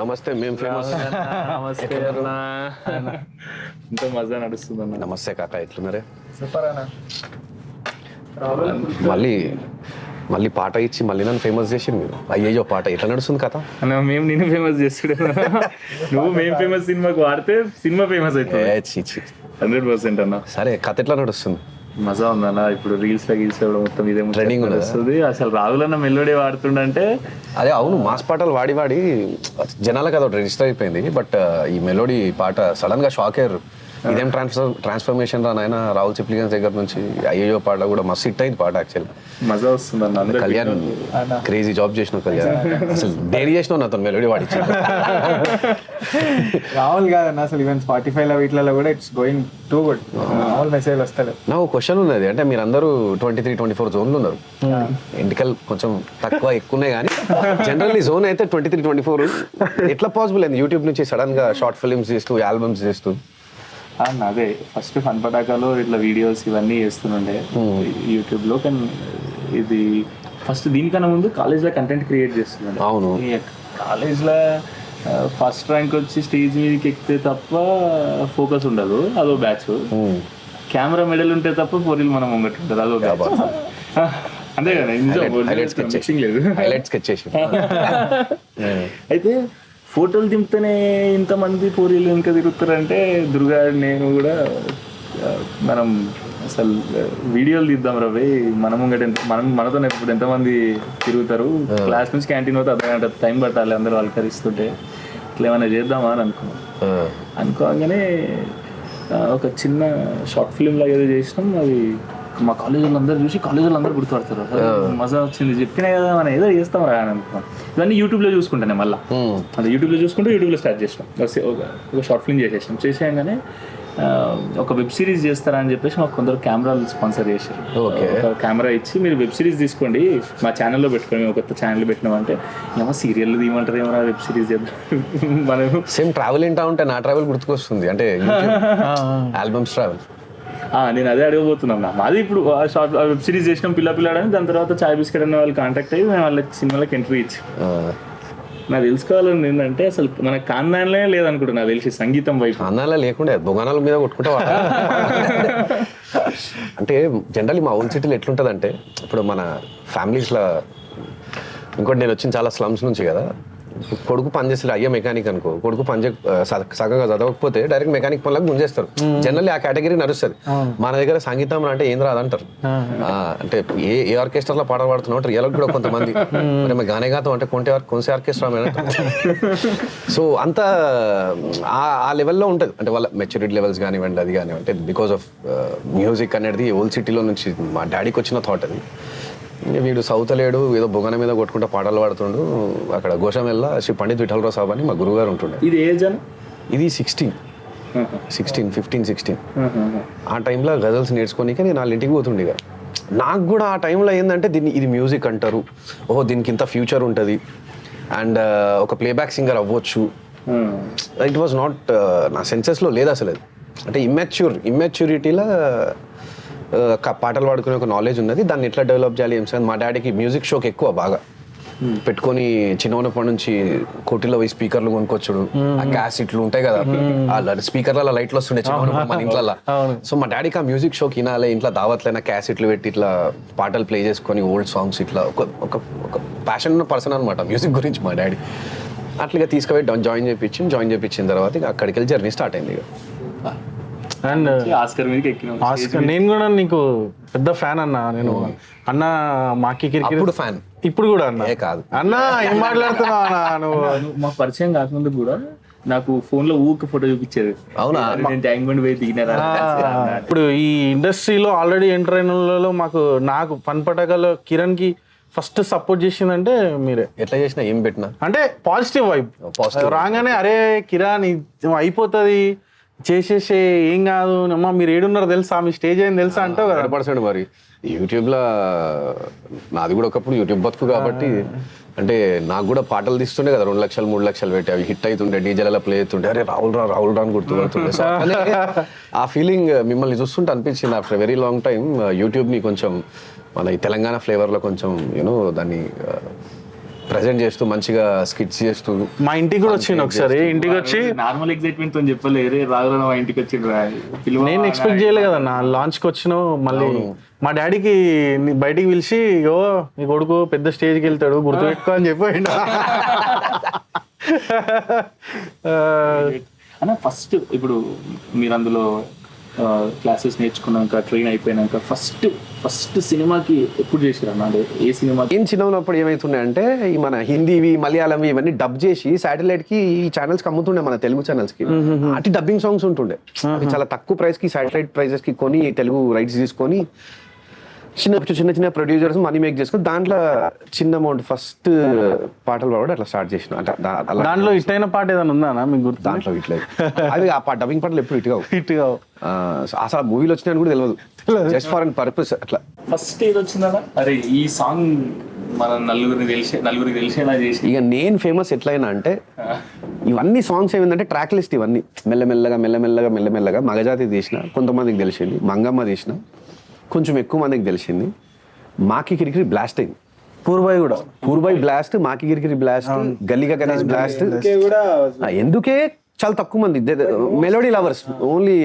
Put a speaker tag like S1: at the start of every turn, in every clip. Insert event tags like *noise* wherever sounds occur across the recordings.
S1: నమస్తే మేము ఫేమస్
S2: నమస్తే అన్న ఇంత మజా నడుస్తుంది అన్న.
S1: నమస్తే కాక ఎట్లున్నారే?
S3: సూపర్ అన్న.
S1: మళ్ళీ మళ్ళీ పాట ఇచ్చి మళ్ళీ నన్ను ఫేమస్ చేసి మీరు. అయ్యయ్యో పాట ఎట్లా నడుస్తుంది కథ?
S2: మేము నిన్ను ఫేమస్ చేస్తుడే నువ్వు మేము ఫేమస్ సినిమాకి వాడితే సినిమా ఫేమస్ అవుతుంది. హండ్రెడ్ పర్సెంట్ అన్న.
S1: సరే కథ ఎట్లా నడుస్తుంది?
S2: మజా ఉందన్న ఇప్పుడు రీల్స్లో గీల్స్ మొత్తం ఇదే
S1: ఉన్నదా?
S2: వస్తుంది అసలు రాహుల్ అన్న మెలోడీ వాడుతుండంటే
S1: అదే అవును మాస్ పాటలు వాడి వాడి జనాలకు అదొకటి రిజిస్టర్ అయిపోయింది. బట్ ఈ మెలోడీ పాట సడన్గా షాక్ అయ్యారు. ఇదేం ట్రాన్స్ఫర్ ట్రాన్స్ఫర్మేషన్ రా నాయన? రాహుల్ చిప్లిగన్స్ దగ్గర నుంచి అయ్యయ్యో పాట కూడా మస్తు హిట్ అయింది పాట యాక్చువల్
S2: మజా వస్తుంది
S1: కళ్యాణ్ క్రేజీ జాబ్ చేసిన కళ్యాణ్. అసలు డైరీ చేసిన నాతో మెలోడీ వాడిచ్చి
S3: రాహుల్ కాదన్న అసలు ఈవెన్ స్పాటిఫై లో వీటిలలో కూడా ఇట్స్ గోయింగ్ టూ గుడ్ మామూలు మెసేజ్ వస్తలేదు.
S1: నాకు క్వశ్చన్ ఉన్నది అంటే మీరు అందరూ ట్వంటీ త్రీ ట్వంటీ ఫోర్ జోన్లు ఉన్నారు ఎంటికల్ కొంచెం తక్కువ ఎక్కువ ఉన్నాయి కానీ జనరల్లీ జోన్ అయితే ట్వంటీ త్రీ ట్వంటీ ఫోర్ ఎట్లా పాసిబుల్ అయింది? యూట్యూబ్ నుంచి సడన్గా షార్ట్ ఫిల్మ్స్ చేస్తూ ఆల్బమ్స్ చేస్తూ?
S2: అదే ఫస్ట్ ఫన్ పటాకాలో ఇట్లా వీడియోస్ ఇవన్నీ చేస్తుండే యూట్యూబ్లో కానీ ఇది ఫస్ట్ దీనికన్నా ముందు కాలేజ్లో కంటెంట్ క్రియేట్ చేస్తుండే.
S1: అవును.
S2: కాలేజ్లో ఫస్ట్ ర్యాంక్ వచ్చి స్టేజ్ మీదకి ఎక్కితే తప్ప ఫోకస్ ఉండదు అదో బ్యాచ్ కెమెరా మెడల్ ఉంటే తప్ప పోరీలు మనం ముంగట్ ఉంటుంది అదో బ్యాచ్ *laughs* అంతే కదా లేదు.
S1: చేసి. *laughs*
S2: అయితే ఫోటోలు దింపితేనే ఇంతమంది పూరీలు ఇంకా తిరుగుతారంటే దుర్గా నేను కూడా మనం అసలు వీడియోలు తీద్దాం రవి. మనం ముంగట ఎంత- మనం మనతో ఇప్పుడు ఎంతమంది తిరుగుతారు. క్లాస్ నుంచి క్యాంటీన్ పోతే అర్ధ గంట టైం పట్టాలి అందరూ అలకరిస్తుంటే. ఇట్లా ఏమైనా చేద్దామా అని అనుకున్నాం అనుకోగానే ఒక చిన్న షార్ట్ ఫిల్మ్ లాగా ఏదో చేసినాం. అది మా కాలేజ్ వాళ్ళందరూ చూసి కాలేజ్ వాళ్ళందరూ గుర్తుపడతారు మజా వచ్చింది చెప్పినా కదా మనం ఏదో చేస్తాం రా అని అనుకున్నాం. ఇవన్నీ యూట్యూబ్లో చూసుకుంటానే మళ్ళీ. అది యూట్యూబ్లో చూసుకుంటే యూట్యూబ్లో స్టార్ట్ చేసినాం. ఒక- షార్ట్ ఫిల్మ్ చేసేసాం చేసేయంగానే ఒక వెబ్ సిరీస్ చేస్తారా అని చెప్పేసి మాకు కొందరు కెమెరాలు స్పాన్సర్ చేశారు. ఒక కెమెరా ఇచ్చి మీరు వెబ్ సిరీస్ తీసుకోండి. మా ఛానల్లో పెట్టుకోండి మేము కొత్త ఛానల్ పెట్టినామంటే ఏమో సీరియల్ తీయమంటారు ఏమో వెబ్ సిరీస్ చేద్దాం. *laughs* మనం
S1: సేమ్ ట్రావెల్ ఇంటా ఉంటే నా ట్రావెల్ గుర్తుకొస్తుంది. అంటే *laughs* ఆల్బమ్స్ ట్రావెల్
S2: నేను అదే అడగబోతున్నాను మాది ఇప్పుడు ఆ షార్ట్ వెబ్ సిరీస్ చేసినాం పిల్ల పిల్లాడని దాని తర్వాత చాయ్ బిస్కెట్ అనే వాళ్ళు కాంటాక్ట్ అయ్యి మేము వాళ్ళకి సినిమాలకు ఎంట్రీ ఇచ్చి. నాకు తెలుసుకోవాలని ఏంటంటే అసలు మన కాందాన్లే లేదనుకుంటా నాకు తెలిసి సంగీతం వైపు.
S1: అన్నాలా లేకుండే బొగానాల మీద కొట్టుకుంటే. అంటే జనరల్లీ మా ఓన్ సిటీలో ఎట్లుంటుంది అంటే ఇప్పుడు మన ఫ్యామిలీస్లో ఇంకోటి నేను వచ్చిన చాలా స్లమ్స్ నుంచి కదా కొడుకు పని చేస్తే అయ్యే మెకానిక్ అనుకో. కొడుకు పని సగంగా చదవకపోతే డైరెక్ట్ మెకానిక్ పనులకు గుంజేస్తారు. జనరల్లీ ఆ కేటగిరీ నడుస్తుంది. మన దగ్గర సంగీతం అంటే ఏం రాదంటారు అంటే ఏ ఏ ఆర్కెస్ట్రాలో పాట పాడుతున్నావు రియల్ కూడా కొంతమంది. మరి మేము గానే గాతం అంటే కొంటే కొంచెం ఆర్కెస్ట్రా సో అంత ఆ- లెవెల్లో ఉంటుంది. అంటే వాళ్ళ మెచ్యూరిటీ లెవెల్స్ కానివ్వండి అది కానివ్వండి. అంటే బికాస్ ఆఫ్ మ్యూజిక్ అనేది ఓల్డ్ సిటీలో నుంచి మా డాడీకి వచ్చిన థాట్ అది. వీడు సౌత్ లేడు ఏదో బొగన మీద కొట్టుకుంటా పాటలు పాడుతుండు. అక్కడ గోషమెల్ల శ్రీ పండిత్ విఠలరావు సాబ్ అని మా గురుగారు ఉంటుండే.
S2: ఇది ఏజ్
S1: ఇది సిక్స్టీన్ సిక్స్టీన్ ఫిఫ్టీన్ సిక్స్టీన్ ఆ టైంలో గజల్స్ నేర్చుకోనికే నేను వాళ్ళ ఇంటికి పోతుండే నాకు కూడా ఆ టైంలో ఏంటంటే దీన్ని ఇది మ్యూజిక్ అంటారు. ఓహో దీనికి ఇంత ఫ్యూచర్ ఉంటుంది. అండ్ ఒక ప్లేబ్యాక్ సింగర్ అవ్వచ్చు. ఇట్ వాజ్ నాట్ నా సెన్సెస్లో లేదు అసలు అది. అంటే ఇమ్మెచ్యూర్ ఇమ్మెచ్యూరిటీలో పాటలు పాడుకునే ఒక నాలెడ్జ్ ఉన్నది. దాన్ని ఎట్లా డెవలప్ చేయాలి ఏం సార్ మా డాడీకి మ్యూజిక్ షోకి ఎక్కువ బాగా. పెట్టుకొని చిన్న ఉన్నప్పటి నుంచి కోటిలో పోయి స్పీకర్లు కొనుక్కొచ్చుడు. ఆ క్యాసెట్లు ఉంటాయి కదా. ఆ స్పీకర్ల లైట్లు వస్తుండే చిన్న మన ఇంట్లో సో మా డాడీకి ఆ మ్యూజిక్ షోకి వినాలి ఇంట్లో దావట్లైనా క్యాసెట్లు పెట్టి ఇట్లా పాటలు ప్లే చేసుకొని ఓల్డ్ సాంగ్స్ ఇట్లా ఒక ఒక ఒక ప్యాషన్ ఉన్న పర్సన్ అనమాట మ్యూజిక్ గురించి మా డాడీ అట్లా తీసుకుపోయి జాయిన్ చేయించి జాయిన్ చేయించిన తర్వాత ఇక అక్కడికి వెళ్ళి జర్నీ స్టార్ట్ అయింది ఇక.
S4: అండ్
S2: ఆస్కర్ మీదకి ఎక్కినాం.
S4: ఆస్కర్ నేను కూడా నీకు పెద్ద ఫ్యాన్ అన్న నేను అన్న మాకి క్రికెట్
S1: ఫ్యాన్.
S4: ఇప్పుడు కూడా అన్న.
S1: ఏ కాదు.
S4: అన్న ఏం మాట్లాడుతున్నావు నువ్వు?
S2: మా పరిచయం కాకముందు కూడా నాకు ఫోన్లో ఊరికి ఫోటో చూపించేది.
S1: అవునా?
S2: నేను ట్యాంక్ బండ్ పోయి దిగినారా?
S4: ఇప్పుడు ఈ ఇండస్ట్రీలో ఆల్రెడీ ఎంటర్ అయిన మాకు నాకు పని పటకలో కిరణ్కి ఫస్ట్ సపోర్ట్ చేసిందంటే మీరే.
S1: ఎట్లా చేసినా ఏం పెట్టినా?
S4: అంటే పాజిటివ్ వైబ్. రాగానే అరే ఇది అయిపోతుంది. చేసేసే ఏం కాదు. అమ్మా మీరు ఏడున్నారు తెలుసా? మీ స్టేజ్ అయింది తెలుసా అంటావు కదా.
S1: పర్సెంట్ మరి. యూట్యూబ్లో నాది కూడా ఒకప్పుడు యూట్యూబ్ బతుకు కాబట్టి అంటే నాకు కూడా పాటలు తీస్తుండే కదా. రెండు లక్షలు మూడు లక్షలు పెట్టి అవి హిట్ అవుతుండే డీజేలలో ప్లే అవుతుండే అరే రాహుల్ రా రాహుల్ రా అని గుర్తుపడుతుండే. ఆ ఫీలింగ్ మిమ్మల్ని చూస్తుంటే అనిపించింది ఆఫ్టర్ వెరీ లాంగ్ టైం యూట్యూబ్ని కొంచెం మన ఈ తెలంగాణ ఫ్లేవర్లో కొంచెం యూనో దాన్ని ప్రజెంట్ చేస్తూ మంచిగా స్కిట్స్ చేస్తూ.
S4: మా ఇంటికి కూడా వచ్చింది ఒకసారి. ఇంటికి వచ్చి
S2: నార్మల్ ఎక్సైట్మెంట్తో చెప్పలే రే రాఘవ మా ఇంటికి వచ్చి
S4: నేను ఎక్స్పెక్ట్ చేయలే కదా నా లాంచ్కి వచ్చినావు మళ్ళీ మా డాడీకి నీ బయటికి పిలిచి ఓ నీ కొడుకు పెద్ద స్టేజ్కి వెళ్తాడు గుర్తుపెట్టుకో అని చెప్పాడు. *laughs*
S2: అన్న ఫస్ట్ ఇప్పుడు మీరు అందులో క్లాసెస్ నేర్చుకున్నాక ట్రైన్ అయిపోయినాక ఫస్ట్ ఫస్ట్ సినిమాకి ఎప్పుడు చేసారు అన్న? అంటే ఏ సినిమాకి
S1: ఏం చిన్న ఉన్నప్పుడు ఏమైతుండే అంటే ఈ మన హిందీవి మలయాళంవి ఇవన్నీ డబ్ చేసి శాటిలైట్కి ఈ ఛానల్స్కి అమ్ముతుండే మన తెలుగు ఛానల్స్కి. అటు డబ్బింగ్ సాంగ్స్ ఉంటుండే. అవి చాలా తక్కువ ప్రైస్కి శాటిలైట్ ప్రైజెస్కి కొని తెలుగు రైట్స్ తీసుకొని చిన్న చిన్న చిన్న ప్రొడ్యూసర్స్ మనీ మేక్ చేసుకొని దాంట్లో చిన్న అమౌంట్ ఫస్ట్ పాటలు పాడు అట్లా స్టార్ట్ చేసిన. అంటే
S4: దాంట్లో ఇట్టైన పాట ఏదైనా ఉందా మీకు గుర్తు
S1: దాంట్లో ఇట్లా అది ఆ పా డబ్బింగ్ పాటలు ఎప్పుడు ఇటుగా
S4: హిట్గా
S1: అసలు మూవీలు వచ్చినాయని కూడా తెలియదు జస్ట్ ఫర్ అండ్ పర్పస్ అట్లా.
S2: ఫస్ట్ ఏది వచ్చిందన్న అరే ఈ సాంగ్ మన నలుగురిని తెలిసే నలుగురికి తెలిసేలా చేసి
S1: ఇక నేను ఫేమస్ ఎట్లయినా అంటే ఇవన్నీ సాంగ్స్ ఏమిందంటే ట్రాక్ లిస్ట్ ఇవన్నీ. మెల్లమెల్లగా మెల్లమెల్లగా మెల్లమెల్లగా మగజాతి తీసిన కొంతమందికి తెలిసింది. మంగమ్మ తీసిన. కొంచెం ఎక్కువ మందికి తెలిసింది. మాకి కిరికిరి బ్లాస్ట్ అయింది.
S4: పూర్బాయ్ కూడా.
S1: పూర్బాయ్ బ్లాస్ట్ మాకి కిరికిరి బ్లాస్ట్ గల్లిగా గణేష్ బ్లాస్ట్ ఎందుకే? చాలా తక్కువ మంది. మెలోడీ లవర్స్ ఓన్లీ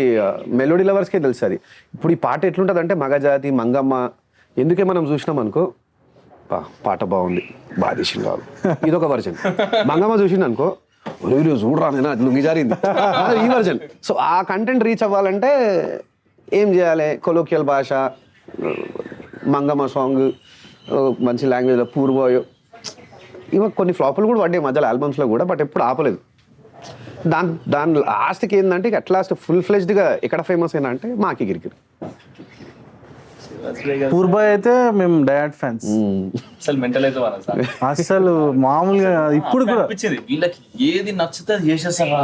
S1: మెలోడీ లవర్స్కే తెలుసు అది. ఇప్పుడు ఈ పాట ఎట్లుంటుంది అంటే మగజాతి మంగమ్మ ఎందుకే మనం చూసినాం అనుకో? పా పాట బాగుంది. బాగా తీసిండు వాళ్ళు. ఇది ఒక వర్జన్ మంగమ్మ చూసిండు అనుకో? రోజు చూడరా నేను? అది లుంగి జారింది. ఈ వర్జన్ సో ఆ కంటెంట్ రీచ్ అవ్వాలంటే ఏం చేయాలి? కొలోకియల్ భాష మంగమ్మ సాంగ్ మంచి లాంగ్వేజ్లో పూర్వయో ఇవ కొన్ని ఫ్లాపులు కూడా పడ్డాయి మధ్యలో ఆల్బమ్స్లో కూడా బట్ ఎప్పుడు ఆపలేదు. దాని దాని లాస్ట్కి ఏంటంటే ఇక అట్ లాస్ట్ ఫుల్ ఫ్లెజ్డ్గా ఎక్కడ ఫేమస్ అయినా అంటే మాకి గిరికిరి
S4: పూర్బాయ్ అయితే మేము డయాడ్ ఫ్యాన్స్
S2: అసలు మెంటల్ అయితే వాళ్ళ సార్.
S4: అసలు మామూలుగా ఇప్పుడు కూడా.
S2: అనిపించింది. వీళ్ళకి ఏది నచ్చితే అది చేసేస్తారా.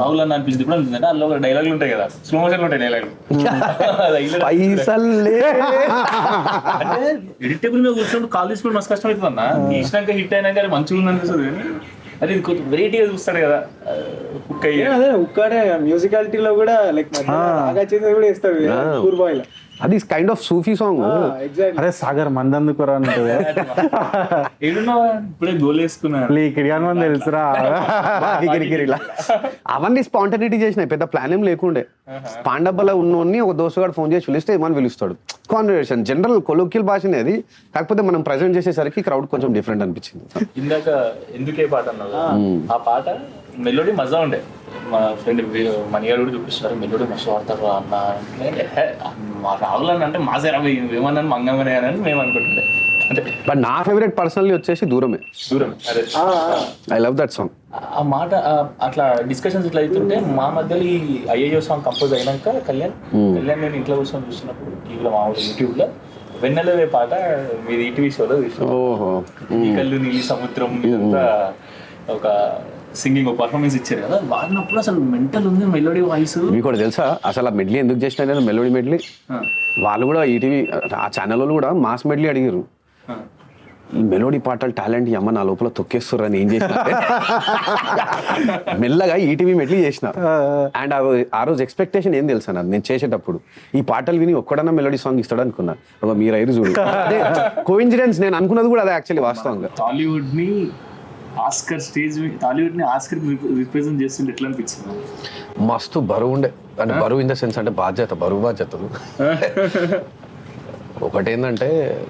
S2: రాహుల్ అని అనిపించింది ఇప్పుడు అనిపించింది అందులో ఒక డైలాగులు ఉంటాయి కదా. స్లో మోషన్ ఉంటాయి డైలాగులు
S1: పైసల్లే
S2: అంటే ఎడిటబుల్ మీద కూర్చున్నప్పుడు కాల్ తీసుకుని మస్తు కష్టం అవుతుంది అన్న. తీసినాక హిట్ అయినాక అది మంచిగా ఉంది అనిపిస్తుంది కానీ అది ఇది కొంచెం వెరైటీగా చూస్తాడు కదా.
S3: అదే ఉక్కాడే మ్యూజికాలిటీలో కూడా లైక్ బాగా చేసేది కూడా ఇస్తాడు పూర్ బాయ్లో
S1: అది కైండ్ ఆఫ్ సూఫీ సాంగ్
S4: అరే సాగర్ మందందుకురా అంటే
S2: ఏడున్నావా? ఇప్పుడే గోల్ వేసుకున్నాను
S4: ఇక్కడ మంది తెలుసురా.
S1: అవన్నీ స్పాంటనిటీ చేసినాయి. పెద్ద ప్లాన్ ఏం లేకుండే. పాండబ్బలో ఉన్నోన్ని ఒక దోస్తుగాడు ఫోన్ చేసి పిలిస్తే ఏమని పిలుస్తాడు? కాన్వర్సేషన్ జనరల్ కొలోకియల్ భాషనే అది. కాకపోతే మనం ప్రజెంట్ చేసేసరికి క్రౌడ్ కొంచెం డిఫరెంట్ అనిపించింది.
S2: ఇందాక ఎందుకే పాట అన్నావు? ఆ పాట మెలోడీ మజా ఉండే. మా ఫ్రెండ్ మణిగారు కూడా చూపిస్తారు మెలోడీ మస్తు వాడతారు అన్న మా రాహుల్ అన్న అంటే మా సరే ఏమన్నాను మంగమనే అని మేము అనుకుంటుండే. అంటే
S1: బట్ నా ఫేవరెట్ పర్సనల్లీ వచ్చేసి దూరమే.
S2: దూరం అదే.
S1: I love that song.
S2: ఆ మాట అట్లా డిస్కషన్స్ ఇట్లా అవుతుంటే మా మధ్యలో ఈ ఐఏఓ సాంగ్ కంపోజ్ అయినాక కళ్యాణ్ కళ్యాణ్ నేను ఇంట్లో కూర్చొని చూస్తున్నప్పుడు టీవీలో మామూలు యూట్యూబ్లో వెన్నెలవే పాట మీది ఈటీవీ షోలో చూసిన
S1: ఓహో.
S2: ఈ కళ్ళు నీలి సముద్రం ఇదంతా ఒక సింగింగ్ ఒక పర్ఫార్మెన్స్ ఇచ్చారు కదా వాడినప్పుడు అసలు మెంటల్ ఉంది మెలోడీ వాయిస్
S1: మీకు కూడా తెలుసా? అసలు ఆ మెడ్లీ ఎందుకు చేసిన నేను మెలోడీ మెడ్లీ వాళ్ళు కూడా ఈటీవీ ఆ ఛానల్ వాళ్ళు కూడా మాస్ మెడ్లీ అడిగారు. ఈ మెలోడీ పాటలు టాలెంట్ ఈ అమ్మ నా లోపల తొక్కేస్తారు అని ఏం చేసిన? మెల్లగా ఈటీవీ మెట్లీ చేసిన. అండ్ ఆ రోజు ఎక్స్పెక్టేషన్ ఏం తెలుసా నాకు? నేను చేసేటప్పుడు ఈ పాటలు విని ఒక్కడన్నా మెలోడీ సాంగ్ ఇస్తాడు అనుకున్నా. ఒక మీరు ఐదు చూడు. అదే కోఇన్సిడెన్స్ నేను అనుకున్నది కూడా అదే యాక్చువల్లీ వాస్తవంగా.
S2: టాలీవుడ్ని ఆస్కర్ స్టేజ్ టాలీవుడ్ని ఆస్కర్ రిప్రజెంట్ చేస్తుంటే ఎట్లా అనిపించింది?
S1: మస్తు బరువు ఉండే. అంటే బరువు ఇన్ ద సెన్స్ అంటే బాధ్యత బరువు బాధ్యతలు. ఒకటేంటంటే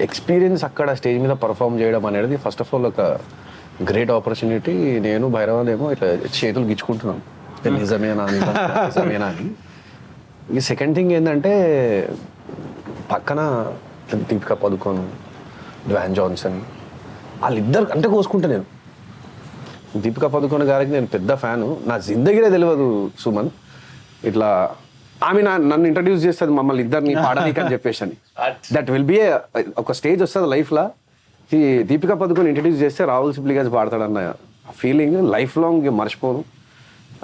S1: ఎక్స్పీరియన్స్ అక్కడ స్టేజ్ మీద పర్ఫామ్ చేయడం అనేది ఫస్ట్ ఆఫ్ ఆల్ ఒక గ్రేట్ ఆపర్చునిటీ. నేను భైరవన్ ఏమో ఇట్లా చేతులు గిచ్చుకుంటున్నాం. ఇది నిజమేనా నిజం- నిజమేనా అని. ఈ సెకండ్ థింగ్ ఏంటంటే పక్కన దీపికా పదుకోన్ డ్వాన్ జాన్సన్ వాళ్ళిద్దరు అంటే కోసుకుంటా నేను. దీపికా పదుకొన గారికి నేను పెద్ద ఫ్యాను. నా జిందగీరే తెలియదు సుమన్. ఇట్లా ఆమె నా నన్ను ఇంట్రడ్యూస్ చేస్తుంది మమ్మల్ని ఇద్దరిని పాడనీకి అని చెప్పేసి అని. దట్ విల్ బి ఒక స్టేజ్ వస్తుంది లైఫ్లో ఈ దీపికా పదుకొని ఇంట్రడ్యూస్ చేస్తే రాహుల్ సిప్లిగన్స్ పాడతాడన్న ఫీలింగ్ లైఫ్ లాంగ్ మర్చిపోను.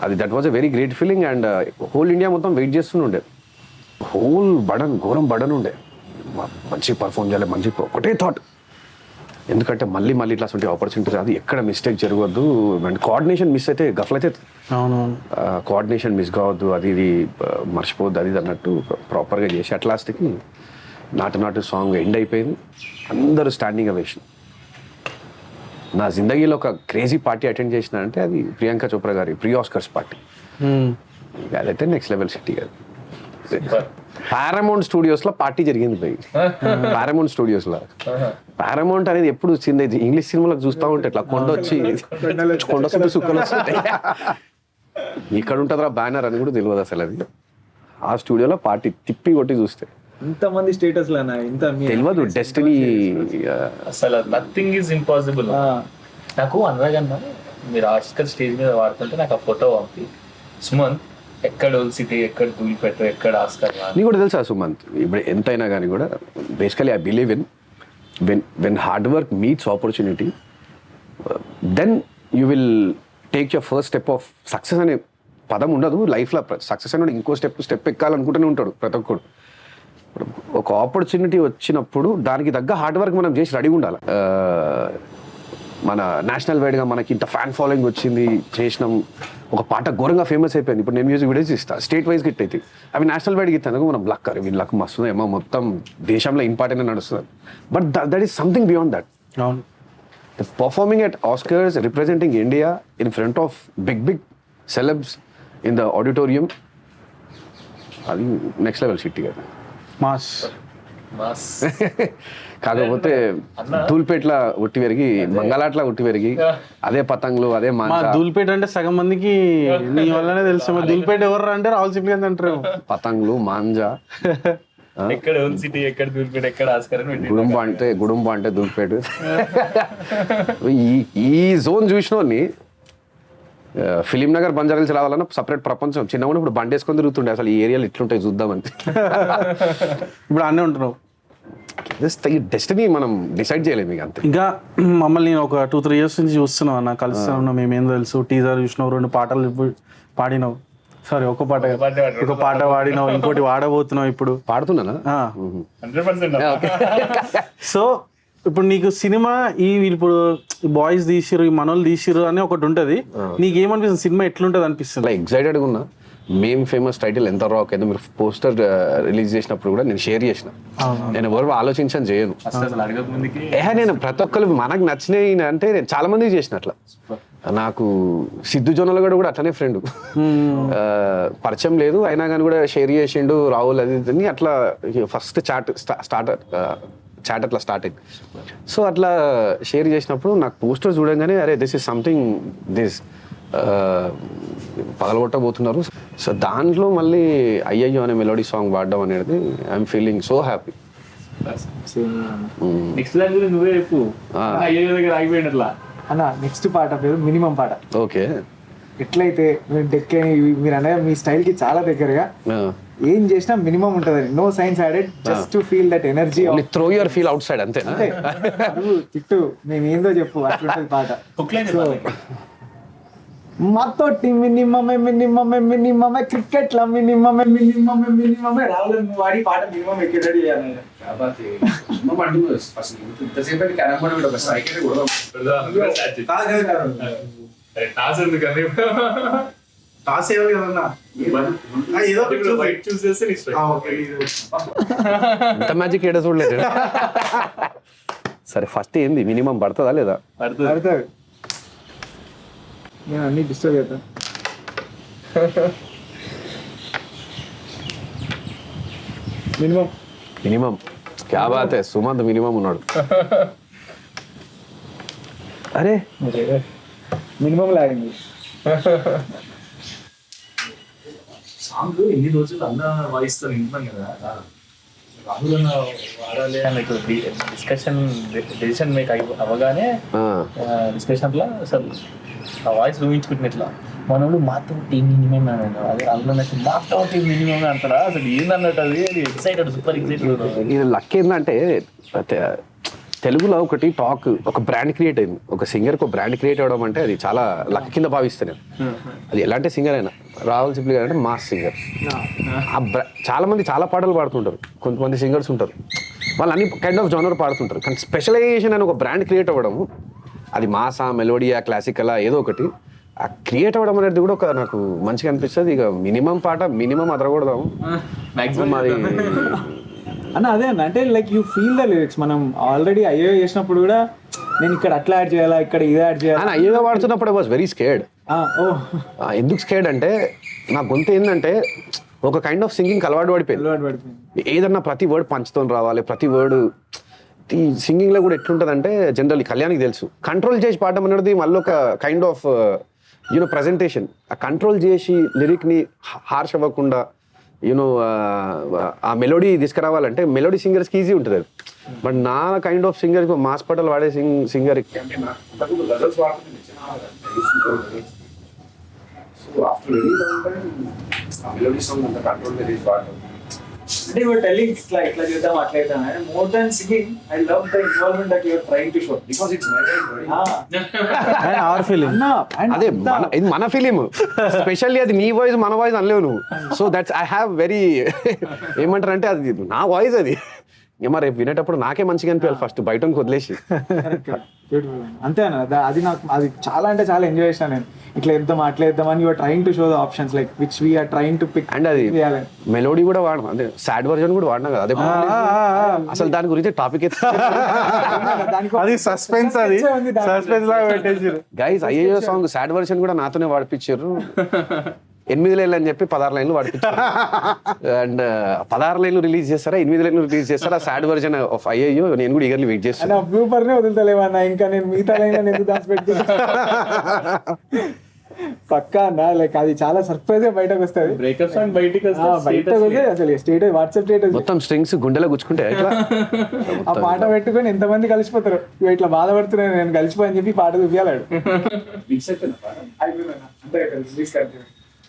S1: అది that was a very great feeling and whole India మొత్తం వెయిట్ చేస్తుండే హోల్ బడన్ ఘోరం బడన్ ఉండే మంచి పర్ఫామ్ చేయాలి మంచి ఒకటే థాట్ ఎందుకంటే మళ్ళీ మళ్ళీ ఇట్లా అటువంటి ఆపర్చునిటీస్ అది ఎక్కడ మిస్టేక్ జరగవద్దు. అండ్ కోఆర్డినేషన్ మిస్ అయితే గఫలైతే
S4: అవునవును.
S1: కోఆర్డినేషన్ మిస్ కావద్దు. అది ఇది మర్చిపోవద్దు. అది ఇది అన్నట్టు ప్రాపర్గా చేసి అట్ లాస్ట్కి నాటు నాటు సాంగ్ ఎండ్ అయిపోయింది. అందరూ స్టాండింగ్ అవేషన్ నా జిందగీలో ఒక క్రేజీ పార్టీ అటెండ్ చేసిన అంటే అది ప్రియాంక చోప్రా గారి ప్రీ ఆస్కర్స్ పార్టీ. అదైతే నెక్స్ట్ లెవెల్ సిటీ అది. పారామౌంట్ స్టూడియోస్లో పార్టీ జరిగింది పోయి పారామౌంట్ స్టూడియోస్లో. పారామౌంట్ అనేది ఎప్పుడు వచ్చింది ఇది ఇంగ్లీష్ సినిమాలకు చూస్తూ ఉంటే ఇట్లా కొండ వచ్చి కొండ సుక్కలు వస్తుంటాయి. ఇక్కడ ఉంటుందిరా బ్యానర్ అని కూడా తెలియదు అసలు అది. ఆ స్టూడియోలో పార్టీ తిప్పి కొట్టి చూస్తే.
S3: ఇంతమంది స్టేటస్ లోనా ఇంత మీ-
S1: తెలియదు డెస్టినీ
S2: అసలు నథింగ్ ఈజ్ ఇంపాసిబుల్ నాకు అనురాగ్ అన్న మీరు ఆస్కర్ స్టేజ్ మీద వాడుతుంటే నాకు ఆ ఫోటో పంపి. సుమంత్ ఎక్కడ ఓల్ సిటీ ఎక్కడ తూలిపెట్టు ఎక్కడ ఆస్కర్ అని.
S1: నీకు కూడా తెలుసా సుమంత్? ఇప్పుడు ఎంతైనా కానీ కూడా basically I believe in when when hard work meets opportunity then you will take your first step of success అనే పదం ఉండదు. లైఫ్లో సక్సెస్ అనేది ఇంకో స్టెప్ స్టెప్ ఎక్కాలనుకుంటూనే ఉంటాడు ప్రతి ఒక్కడు. ఒక ఆపర్చునిటీ వచ్చినప్పుడు దానికి తగ్గ హార్డ్ వర్క్ మనం చేసి రెడీ ఉండాలి. మన నేషనల్ వైడ్గా మనకి ఇంత ఫ్యాన్ ఫాలోయింగ్ వచ్చింది చేసినాం. ఒక పాట ఘోరంగా ఫేమస్ అయిపోయింది. ఇప్పుడు నేను మ్యూజిక్ వీడియోస్ ఇస్తా. స్టేట్ వైజ్ గిట్ అయితే. అవి నేషనల్ వైడ్ గిట్టాను మనం లక్ అరే వీళ్ళ లక్ మస్తు ఏమో మొత్తం దేశంలో ఇంపార్టెంట్ నడుస్తుంది. But that is something beyond that
S4: అవును.
S1: Performing at Oscars, representing India in front of big, big celebs in the auditorium, అది నెక్స్ట్ లెవెల్ షిట్ కదా
S4: మాస్ *laughs*
S1: కాకపోతే. ధూల్పేట్ల ఉట్టి పెరిగి మంగళాట్ల ఉట్టి పెరిగి అదే పతంగులు అదే
S4: దూల్పేట అంటే సగం మందికి నీ వల్లనే తెలుసు. దూల్పేట ఎవరు అంటే రాహుల్ సిప్లిగంజ్ అంటారు.
S1: పతంగులు మాంజా. *laughs*
S2: ఎక్కడ సిటీ ఎక్కడ ఎక్కడ ఆస్కర్
S1: గుడుంబ అంటే గుడుంబ అంటే ధూల్పేట. *laughs* ఈ ఈ జోన్ చూసినోని ఫిలిం నగర్ బంజారాల్స్ రావాలన్నా సపరేట్ ప్రపంచం. చిన్నప్పుడు ఇప్పుడు బండి వేసుకొని తిరుగుతుండే. అసలు ఈ ఏరియాలు ఇట్లుంటాయి చూద్దామని *laughs*
S4: ఇప్పుడు అన్నీ ఉంటున్నావు.
S1: డెస్టినీ మనం డిసైడ్ చేయలేము ఇక అంతే.
S4: ఇంకా మమ్మల్ని నేను ఒక టూ త్రీ ఇయర్స్ నుంచి చూస్తున్నావు అన్న కలుస్తా ఉన్నాం మేమేం తెలుసు టీజర్ చూసినావు రెండు పాటలు ఇప్పుడు పాడినావు. సారీ ఒక పాట ఒక పాట పాడినావు ఇంకోటి *laughs* వాడబోతున్నావు ఇప్పుడు.
S1: పాడుతున్నానా?
S2: పర్సెంట్ *laughs*
S4: సో ఇప్పుడు నీకు సినిమా ఈ ఇప్పుడు బాయ్స్ తీసిరు ఈ మనోళ్ళు తీసిరు అని ఒకటి ఉంటది. నీకు ఏమనిపిస్తుంది సినిమా ఎట్లుంటది అనిపిస్తుంది?
S1: అలా ఎగ్జైటెడ్గా ఉన్నా. మేం ఫేమస్ టైటిల్ ఎంత రాక్ ఏదో మీరు పోస్టర్ రిలీజ్ చేసినప్పుడు కూడా నేను షేర్ చేసిన. నేను ఎవరు ఆలోచించని చేయను. ఏ నేను ప్రతి ఒక్కరు మనకు నచ్చినాయి అంటే నేను చాలా మందికి చేసిన అట్లా నాకు సిద్ధు జొన్నలు కూడా కూడా అట్లనే ఫ్రెండ్ పరిచయం లేదు. అయినా కానీ కూడా షేర్ చేసిండు రాహుల్ అది అట్లా ఫస్ట్ చాట్ స్టార్ట్ చాట్ అట్లా స్టార్ట్ అయింది. సో అట్లా షేర్ చేసినప్పుడు నాకు పోస్టర్ చూడంగానే అరే దిస్ ఇస్ సంథింగ్ దిస్ పగలగొట్టబోతున్నారు. సో దాంట్లో మళ్ళీ అయ్యయ్యో అనే మెలోడీ సాంగ్ పాడడం అనేది I'm feeling so happy
S2: next నువ్వే చెప్పు. అయ్యో దగ్గర ఆగిపోయినట్లా.
S3: అన్న నెక్స్ట్ పాట పేరు మినిమం పాట.
S1: ఓకే
S3: ఎట్లయితే మీరు డెక్ మీరు అనే మీ స్టైల్కి చాలా దగ్గరగా ఏం చేసినా మినిమం ఉంటది. No science added just to feel that energy
S1: throw your feel outside అంతేనా
S3: తిట్టు మేము ఏందో చెప్పు అట్లుంటది పాట.
S2: హుక్ లైన్
S3: సో మాతోటి మినిమమే మినిమమే మినిమమే క్రికెట్లో మినిమమే మినిమమే మినిమమే. రాహుల్ నువ్వు వాడి పాట మినిమం ఎక్కడ రెడీ చేయాలి.
S2: టాస్ ఎందుకని
S3: టాస్ ఏమో కదన్నా ఏదో.
S2: వైట్ చూస్ చేస్తే నీ.
S1: ఇంత మ్యాజిక్ ఏడ చూడలేదు సరే ఫస్ట్ ఏంది? మినిమం పడుతుందా లేదా?
S2: పడుతుంది.
S3: నేను అన్ని డిస్టర్బ్ చేస్తా. మినిమం.
S1: మినిమం. క్యా బాత్? హై సుమంత్ మినిమం ఉన్నాడు. *laughs* అరే
S3: మినిమం లాగింది
S2: సాంగ్ ఎన్ని రోజులు అన్న వాయిస్తో వింటున్నాం కదా. రాహుల్ అన్న వాడాలి అని డిస్కషన్ డెసిషన్ మేక్ అవ్వగానే
S1: ఆ,
S2: డిస్కషన్లో అసలు ఆ వాయిస్ ఊహించుకుంటున్న ఇట్లా. మనోడు మాతో టీం మినిమం అన్నాడు అదే అందులో నాకు మాతో టీం మినిమం అంటారా? అసలు ఏందన్నట్టు అది? ఎక్సైటెడ్ సూపర్ ఎక్సైటెడ్
S1: లక్ ఏంటంటే తెలుగులో ఒకటి టాక్ ఒక బ్రాండ్ క్రియేట్ అయింది. ఒక సింగర్కి ఒక బ్రాండ్ క్రియేట్ అవ్వడం అంటే అది చాలా లక్ కింద భావిస్తాను. నేను అది ఎలాంటి సింగర్ అయినా రాహుల్ సిప్లి గారు అంటే మాస్ సింగర్. ఆ. బ్రా చాలా మంది చాలా పాటలు పాడుతుంటారు. కొంతమంది సింగర్స్ ఉంటారు. వాళ్ళు అన్ని కైండ్ ఆఫ్ జానర్ పాడుతుంటారు. కానీ స్పెషలైజేషన్ అని ఒక బ్రాండ్ క్రియేట్ అవ్వడము అది మాసా మెలోడియా క్లాసికలా ఏదో ఒకటి ఆ క్రియేట్ అవ్వడం అనేది కూడా ఒక నాకు మంచిగా అనిపిస్తుంది. ఇక మినిమం పాట మినిమం అదరకూడదాము
S2: మాక్సిమం
S1: మరి
S3: అన్న అదే అన్న అంటే like you feel the lyrics మనం ఆల్రెడీ అయ్యో చేసినప్పుడు కూడా నేను ఇక్కడ అట్లా యాడ్ చేయాలా ఇక్కడ ఇది యాడ్ చేయాలా?
S1: అయ్యగా వాడుతున్నప్పుడు వాజ్ వెరీ
S3: ఓ.
S1: ఎందుకు స్కేర్డ్ అంటే నా గొంతు ఏంటంటే ఒక కైండ్ ఆఫ్ సింగింగ్ అలవాటు పడిపోయింది.
S3: అలవాటు పడిపోయింది.
S1: ఏదన్నా ప్రతి వర్డ్ పంచుతో రావాలి ప్రతి వర్డ్ ఈ సింగింగ్లో కూడా ఎట్లుంటుందంటే జనరల్ కళ్యాణ్కి తెలుసు. కంట్రోల్ చేసి పాడడం అనేది మళ్ళీ ఒక kind of you know presentation ఆ కంట్రోల్ చేసి లిరిక్ని హార్ష్ అవ్వకుండా యూనో uh, ఆ మెలోడీ తీసుకురావాలంటే మెలోడీ సింగర్స్కి ఈజీ ఉంటుంది అది. బట్ నా కైండ్ ఆఫ్ సింగర్ మాస్ పటల్ వాడే సింగ్ సింగర్
S3: అంటే యువర్ టెల్లింగ్ ఇట్లా ఇట్లా చేద్దాం అట్లా చేద్దాం. More than singing I love the involvement that your trying to show because it's
S4: and our
S3: and
S1: అదే ఇది మన ఫిలిం స్పెషల్లీ అది నీ వాయిస్ మన వాయిస్ అనలేవు నువ్వు. So that's I have very ఏమంటారు అంటే అది నా వాయిస్ అది. మరి రేపు వినేటప్పుడు నాకే మంచిగా అనిపించాలి ఫస్ట్ బయట వదిలేసి.
S3: అంతే అన్న అది నాకు అది చాలా అంటే చాలా ఎంజాయ్ చేశాను నేను. ఇట్లా ఇద్దాం అట్లా ఇద్దాం అని your trying to show the options like which we are trying to pick
S1: and అది మెలోడీ కూడా వాడడం అదే సాడ్ వర్జన్ కూడా వాడినా కదా అదే అసలు దాని గురించి టాపిక్ *laughs*
S4: అది సస్పెన్స్ అది. సస్పెన్స్ లాగా పెట్టేసారు
S1: గైస్ అయ్యో సాంగ్ సాడ్ వర్షన్ కూడా నాతోనే వాడిపించారు *laughs* ఎనిమిది లైన్లు అని చెప్పి పదహారు లైన్లు వాడిపించారు అండ్ పదహారు లైన్లు రిలీజ్ చేస్తారా? ఎనిమిది లైన్లు రిలీజ్ చేస్తారా? సాడ్ వర్జన్ ఆఫ్ అయ్యో నేను కూడా ఈగర్లీ వెయిట్ చేస్తాను
S3: అన్న బ్లూపర్ నే వదులుతలేవన్నా ఇంకా నేను మిగతా లైన్ ఎందుకు దాచిపెట్టి పక్కా అన్న లైక్ అది చాలా సర్ప్రైజ్గా బయటకు వస్తుంది.
S2: బ్రేకప్ సాంగ్ బయటికి
S3: బయటకు వస్తే అసలు. స్టేటస్ వాట్సాప్ స్టేటస్
S1: మొత్తం స్ట్రింగ్స్ గుండెలో గుచ్చుకుంటే
S3: ఆ పాట పెట్టుకొని ఎంతమంది కలిసిపోతారు? ఇట్లా బాధపడుతున్నాను నేను కలిసిపోయి చెప్పి పాట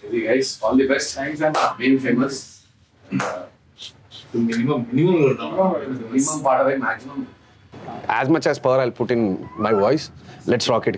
S3: Okay,
S5: guys, all the best. Thanks and being famous.
S2: Uh, minimum, minimum,
S5: minimum part of it, maximum.
S1: As much as power I'll put in my voice. Let's rock it.